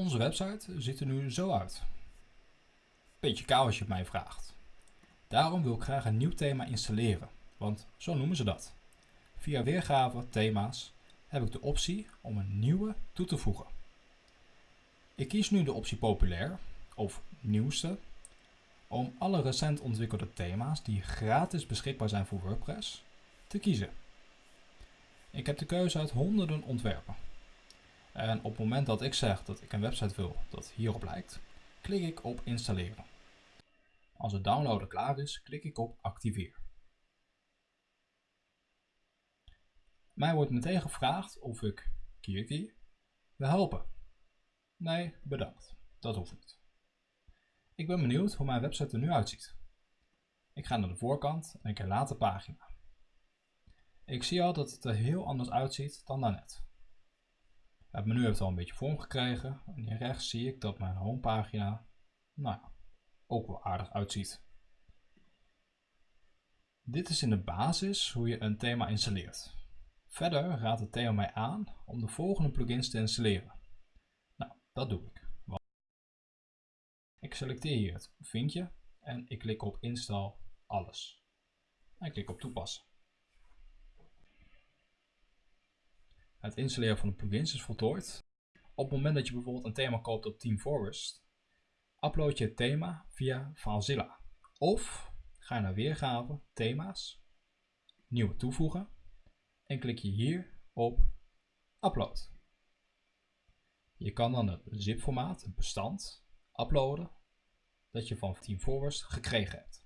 Onze website ziet er nu zo uit. Beetje kaal als je het mij vraagt. Daarom wil ik graag een nieuw thema installeren, want zo noemen ze dat. Via weergave thema's heb ik de optie om een nieuwe toe te voegen. Ik kies nu de optie populair of nieuwste om alle recent ontwikkelde thema's die gratis beschikbaar zijn voor WordPress te kiezen. Ik heb de keuze uit honderden ontwerpen. En op het moment dat ik zeg dat ik een website wil dat hierop lijkt, klik ik op installeren. Als het downloaden klaar is, klik ik op activeer. Mij wordt meteen gevraagd of ik Kirky wil helpen. Nee, bedankt. Dat hoeft niet. Ik ben benieuwd hoe mijn website er nu uitziet. Ik ga naar de voorkant en ik herlaat de pagina. Ik zie al dat het er heel anders uitziet dan daarnet. Het menu heeft al een beetje vorm gekregen en hier rechts zie ik dat mijn homepagina nou ook wel aardig uitziet. Dit is in de basis hoe je een thema installeert. Verder raadt het thema mij aan om de volgende plugins te installeren. Nou, dat doe ik. Ik selecteer hier het vinkje en ik klik op install alles. En ik klik op toepassen. Het installeren van de plugins is voltooid. Op het moment dat je bijvoorbeeld een thema koopt op Team Forest, upload je het thema via FileZilla. Of ga naar weergave, thema's, nieuwe toevoegen en klik je hier op upload. Je kan dan het zip formaat, een bestand, uploaden dat je van Team Forest gekregen hebt.